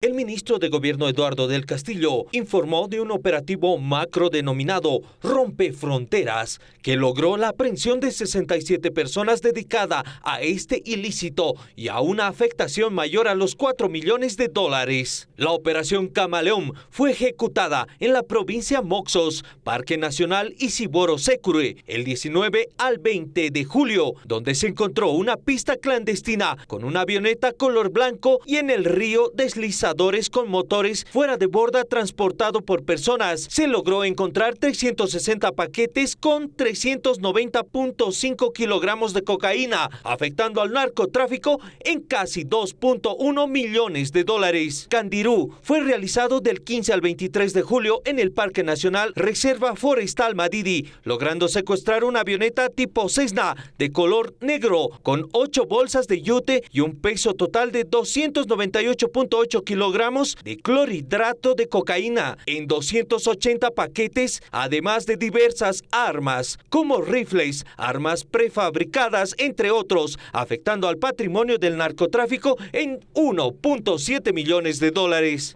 El ministro de Gobierno Eduardo del Castillo informó de un operativo macro denominado Rompe Fronteras, que logró la aprehensión de 67 personas dedicada a este ilícito y a una afectación mayor a los 4 millones de dólares. La operación Camaleón fue ejecutada en la provincia Moxos, Parque Nacional Isiboro Secure, el 19 al 20 de julio, donde se encontró una pista clandestina con una avioneta color blanco y en el río deslizado con motores fuera de borda transportado por personas. Se logró encontrar 360 paquetes con 390.5 kilogramos de cocaína, afectando al narcotráfico en casi 2.1 millones de dólares. Candirú fue realizado del 15 al 23 de julio en el Parque Nacional Reserva Forestal Madidi, logrando secuestrar una avioneta tipo Cessna de color negro con 8 bolsas de yute y un peso total de 298.8 kilogramos kilogramos de clorhidrato de cocaína en 280 paquetes, además de diversas armas, como rifles, armas prefabricadas, entre otros, afectando al patrimonio del narcotráfico en 1.7 millones de dólares.